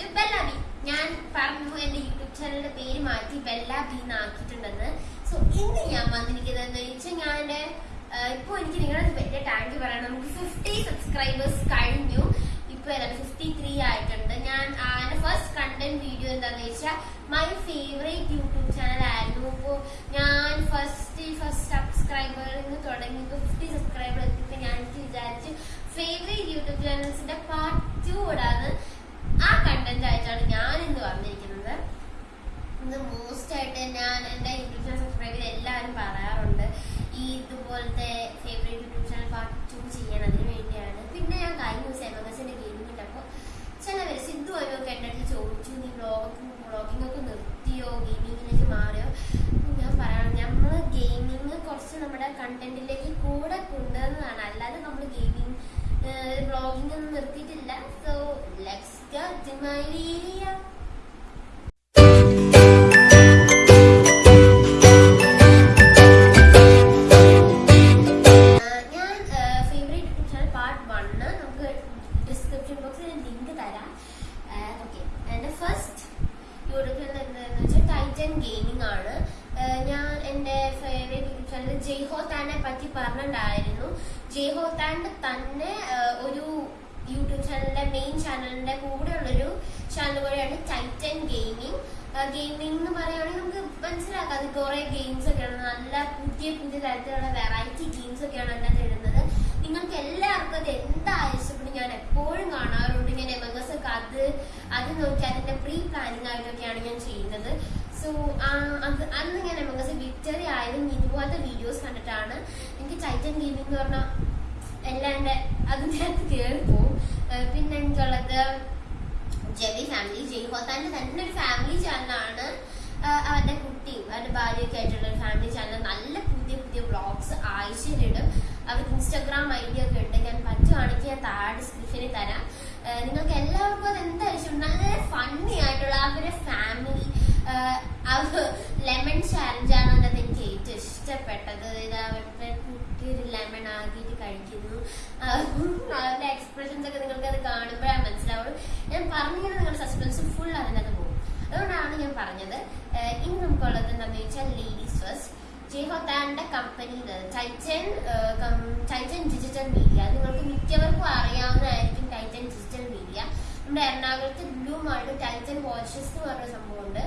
To ബെല്ലാബി ഞാൻ പറഞ്ഞു എന്റെ യൂട്യൂബ് ചാനലിന്റെ പേര് മാറ്റി ബെല്ലാബി എന്നാക്കിയിട്ടുണ്ടെന്ന്. സോ ഇന്ന് ഞാൻ വന്നിരിക്കുന്നതെന്ന് വെച്ചാൽ ഞാൻ ഇപ്പൊ എനിക്ക് നിങ്ങളത് വലിയ ടാങ്ക് പറയാം നമുക്ക് ഫിഫ്റ്റി സബ്സ്ക്രൈബേഴ്സ് കഴിഞ്ഞു. ഇപ്പൊ ഫിഫ്റ്റി ത്രീ ആയിട്ടുണ്ട്. ഞാൻ എന്റെ ഫസ്റ്റ് കണ്ടന്റ് വീഡിയോ എന്താന്ന് വെച്ചാൽ മൈ ഫേവറേറ്റ് യൂട്യൂബ് ചാനൽ ആയിരുന്നു. ഇപ്പോ ഞാൻ ഫസ്റ്റ് ഫസ്റ്റ് സബ്സ്ക്രൈബറിൽ നിന്ന് തുടങ്ങി ഇപ്പൊ ഫിഫ്റ്റി സബ്സ്ക്രൈബർ എത്തിയപ്പോ ഞാൻ വിചാരിച്ചു ഫേവറേറ്റ് യൂട്യൂബ് ഇടാന്ന് ആ കണ്ടന്റ് ആയിട്ടാണ് ഞാൻ ഇന്ന് വന്നിരിക്കുന്നത്. ഇന്ന് മോസ്റ്റ് ആയിട്ട് ഞാൻ എന്റെ യൂട്യൂബ് ചാനൽ സബ്സ്ക്രൈബ് ചെയ്ത് എല്ലാവരും പറയാറുണ്ട്. ഈ ഇതുപോലത്തെ favourite YouTube channel part two ചെയ്യാൻ അതിന് വേണ്ടിയാണ്. പിന്നെ ഞാൻ കഴിഞ്ഞ ദിവസം എമഗസിന്റെ ഗെയിമിംഗ് ഇട്ടപ്പോൾ ചിലവർ സിദ്ധു ഒക്കെ എന്റെ ചോദിച്ചു നീ ബ്ലോഗ് ബ്ലോഗിംഗ് ഒക്കെ നിർത്തിയോ? ഗെയിമിങ്ങിലേക്ക് മാറിയോ? ഞാൻ പറയാം നമ്മൾ ഗെയിമിങ് കുറച്ച് നമ്മുടെ കണ്ടന്റിലേക്ക് കൂടെ കൊണ്ടുവന്നതാണ് അല്ലാതെ നമ്മൾ ഗെയിമിംഗ് ബ്ലോഗിംഗ് ഒന്നും നിർത്തിയിട്ടില്ല സോ ലെറ്റ്സ് വീഡിയോ ഞാൻ ഫേവറേറ്റ് ചാനൽ പാർട്ട് വണ്ണ് നമുക്ക് ഡിസ്ക്രിപ്ഷൻ ബോക്സിൽ ലിങ്ക് തരാം ഓക്കെ എന്റെ ഫസ്റ്റ് യൂട്യൂബ് ചാനൽ എന്താണെന്ന് വെച്ചാൽ ടൈറ്റൻ ഗെയിമിംഗ് ആണ് ഞാൻ എന്റെ ഫേവറേറ്റ് യൂട്യൂബ് ചാനൽ ജയ്ഹോ താനെ പറ്റി പറഞ്ഞിട്ടുണ്ടായിരുന്നു ജയ്ഹോ തന്നെ ഒരു യൂട്യൂബ് ചാനലിന്റെ മെയിൻ ചാനലിന്റെ കൂടെ ഉള്ളൊരു ചാനൽ കൂടെയാണ് ടൈറ്റൻ ഗെയിമിംഗ് ഗെയിമിംഗ് എന്ന് പറയുകയാണെങ്കിൽ നമുക്ക് മനസ്സിലാക്കാം അത് കുറെ ഗെയിംസ് ഒക്കെയാണ്. നല്ല പുതിയ പുതിയ തരത്തിലുള്ള വെറൈറ്റി ഗെയിംസ് ഒക്കെയാണ് അതിനകത്ത് ഇടുന്നത്. നിങ്ങൾക്ക് എല്ലാവർക്കും അത് എന്താ ഇഷ്ടപ്പെടും ഞാൻ എപ്പോഴും കാണാറുണ്ട്. ഞാൻ എമഗസ് ഒക്കെ അത് അത് നോക്കി അതിന്റെ പ്രീ പ്ലാനിങ് ആയിട്ടൊക്കെയാണ് ഞാൻ ചെയ്യുന്നത്. സോ അത് അന്ന് ഞാൻ എമഗസ് വിക്ടറി ആയതും ഇതുപോലത്തെ വീഡിയോസ് കണ്ടിട്ടാണ് എനിക്ക് ടൈറ്റൻ ഗെയിമിംഗ് എന്ന് പറഞ്ഞാൽ എല്ലാം എന്റെ അതിന്റെ അകത്ത് കയറി ഏഹ് പിന്നെ എനിക്കുള്ളത് ജെബി ഫാമിലി ജയ്ഹോത്താന്റെ തന്നെ ഒരു ഫാമിലി ചാനലാണ്. അവരുടെ കുട്ടിയും അവരുടെ ഭാര്യയൊക്കെ ആയിട്ടുള്ള ഒരു ഫാമിലി ചാനൽ. നല്ല പുതിയ പുതിയ വ്ളോഗ്സ് ആഴ്ചയിലിടും. അവർക്ക് ഇൻസ്റ്റാഗ്രാം ഐ ഡി ഒക്കെ ഉണ്ട്. ഞാൻ പറ്റുവാണെങ്കിൽ ഞാൻ താഴെ ഡിസ്ക്രിപ്ഷനിൽ തരാം. നിങ്ങൾക്ക് എല്ലാവർക്കും അത് എന്തായാലും നല്ല ഫണ്ണി ആയിട്ടുള്ള അവരുടെ ഫാമിലി ലെമൺ ചാലഞ്ചാണ് അതിനകത്ത് എനിക്ക് ഏറ്റവും ഇഷ്ടപ്പെട്ടത്. ഇത് അവരുടെ കുട്ടി ഒരു ലെമൺ ആക്കിയിട്ട് കഴിക്കുന്നു. അവരുടെ എക്സ്പ്രഷൻസ് ഒക്കെ നിങ്ങൾക്ക് അത് കാണുമ്പോഴാണ് മനസ്സിലാവുള്ളൂ. ഞാൻ പറഞ്ഞിങ്ങനെ നിങ്ങളുടെ സസ്പെൻസ് ഫുൾ അതിനകത്ത് പോകും. അതുകൊണ്ടാണ് ഞാൻ പറഞ്ഞത് ഇനി നമുക്കുള്ളത് എന്താണെന്ന് വെച്ചാൽ ladies first ജയ്ഹോത്താന്റെ company Titan Titan digital media നിങ്ങൾക്ക് മിക്കവർക്കും അറിയാവുന്നതായിരിക്കും ടൈറ്റൻ ഡിജിറ്റൽ മീഡിയ നമ്മുടെ എറണാകുളത്ത് ബ്ലൂ മാളിൽ ടൈറ്റൻ വാച്ചസ് എന്ന് പറഞ്ഞ സംഭവമുണ്ട്.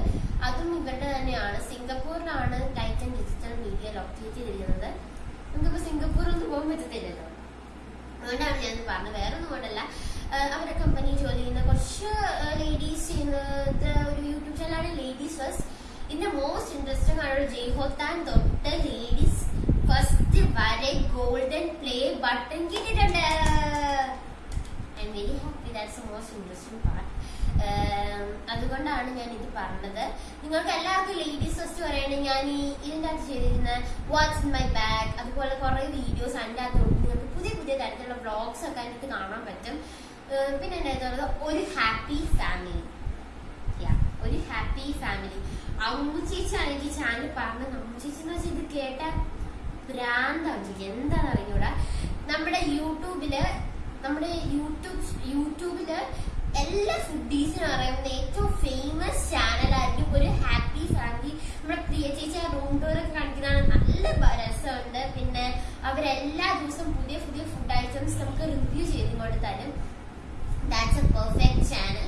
അതും ഇവരുടെ തന്നെയാണ്. സിംഗപ്പൂരിലാണ് ടൈറ്റൻ ഡിജിറ്റൽ മീഡിയ ലൊക്കേറ്റ് ചെയ്തിരിക്കുന്നത്. സിംഗപ്പൂരൊന്നും പോകാൻ പറ്റത്തില്ലല്ലോ അതുകൊണ്ടാണ് ഞാൻ പറഞ്ഞത്. വേറെ ഒന്നും കൊണ്ടല്ല അവരുടെ കമ്പനി ജോലി ചെയ്യുന്ന കുറച്ച് ലേഡീസ് ചെയ്യുന്നത് ഒരു യൂട്യൂബ് ചാനലാണ് ലേഡീസ് ഫസ്റ്റ് ഇതിന്റെ മോസ്റ്റ് ഇൻട്രസ്റ്റിംഗ് ആണ് ജയ്ഹോത്താൻ തൊട്ട് ലേഡീസ് ഫസ്റ്റ് വരെ ഗോൾഡൻ പ്ലേ ബട്ടൺ കിട്ടിയിട്ടുണ്ട്. I'm very happy that's most interesting part അതുകൊണ്ടാണ് ഞാൻ ഇത് പറഞ്ഞത്. നിങ്ങൾക്ക് എല്ലാവർക്കും ലേഡീസ് ഫസ്റ്റ് പറയുകയാണെങ്കിൽ ഞാൻ ഈ ഇതിന്റെ അകത്ത് ചെയ്തിരുന്ന വാട്സ് ഇൻ മൈ ബാഗ് അതുപോലെ കുറേ വീഡിയോസ് അതിന്റെ അകത്തുണ്ട് നിങ്ങൾക്ക് പുതിയ പുതിയ തരത്തിലുള്ള വ്ളോഗ്സ് ഒക്കെ അതിനകത്ത് കാണാൻ പറ്റും. പിന്നെ അടുത്തുള്ളത് ഒരു ഹാപ്പി ഫാമിലി ഒരു ഹാപ്പി ഫാമിലി അമ്മു ചേച്ചിയാണ് എനിക്ക് ചാനൽ പറഞ്ഞ അമ്മു ചേച്ചി എന്ന് വെച്ചാൽ ഇത് കേട്ട ഭ്രാന്താണ് എന്താണെന്ന് അറിഞ്ഞൂടാ? നമ്മുടെ യൂട്യൂബിൽ നമ്മുടെ യൂട്യൂബ് യൂട്യൂബിൽ എല്ലാ ഫുഡീസിനും അറിയാവുന്ന ഏറ്റവും ഫേമസ് ചാനലായിരിക്കും ഒരു ഹാപ്പി ഫാമിലി നമ്മുടെ പ്രിയ ചേച്ചി ആ റൂം ടൂർ ഒക്കെ കാണിക്കുന്നതാണ്. നല്ല രസമുണ്ട്. പിന്നെ അവരെല്ലാ ദിവസവും പുതിയ പുതിയ ഫുഡ് ഐറ്റംസ് നമുക്ക് റിവ്യൂ ചെയ്തുകൊണ്ട് തരും ദാറ്റ്സ് എ പെർഫെക്റ്റ് ചാനൽ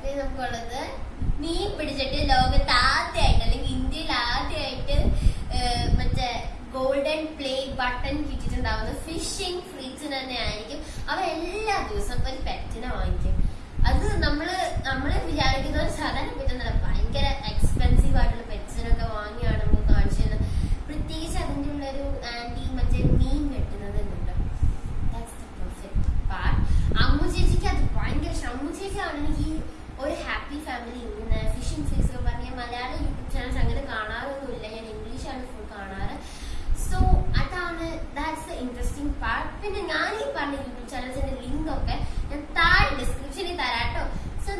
പിന്നെ നമുക്കുള്ളത് മീൻ പിടിച്ചിട്ട് ലോകത്ത് ആദ്യമായിട്ട് അല്ലെങ്കിൽ ഇന്ത്യയിൽ ആദ്യമായിട്ട് മറ്റേ ഗോൾഡൻ പ്ലേ ബട്ടൺ കിട്ടിയിട്ടുണ്ടാവുന്ന ഫിഷിംഗ് ഫ്രീറ്റ്സിന് തന്നെ ആയിരിക്കും. അവരെല്ലാ ദിവസവും ഒരു പെറ്റിനെ വാങ്ങിക്കും. അത് നമ്മൾ നമ്മൾ വിചാരിക്കുന്ന ഒരു സാധാരണ പറ്റുന്നില്ല ഭയങ്കര എക്സ്പെൻസീവ് ആയിട്ടുള്ള പെറ്റ്സിനൊക്കെ വാങ്ങിയാണ് നമ്മൾ കാണിച്ചു തരുന്നത് പ്രത്യേകിച്ച് അതിന്റെ ഉള്ള ഒരു ആന്റി മറ്റേ മീൻ പാർട്ട് അമ്മു ചേച്ചിക്ക് അത് ഭയങ്കര അമ്മു ചേച്ചി ആണെങ്കിൽ ഒരു ഹാപ്പി ഫാമിലി ഇങ്ങനെ ഫിഷിംഗ് ഫീസ് പറഞ്ഞ മലയാള യൂട്യൂബ് ചാനൽസ് അങ്ങനെ കാണാറൊന്നുമില്ല. ഞാൻ ഇംഗ്ലീഷാണ് ഫുൾ കാണാറ്. സോ അതാണ് ദാറ്റ്സ് ദ ഇൻട്രസ്റ്റിംഗ് പാർട്ട് പിന്നെ ഞാൻ ഈ പറഞ്ഞ യൂട്യൂബ് ചാനൽസിന്റെ ലിങ്ക് ഒക്കെ ഞാൻ താഴെ ഡിസ്ക്രിപ്ഷനിൽ തരാട്ടോ സോ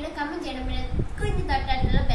നിങ്ങൾക്ക് എല്ലാവർക്കും വീഡിയോ ഇഷ്ടപ്പെട്ടെങ്കിൽ ഒന്ന്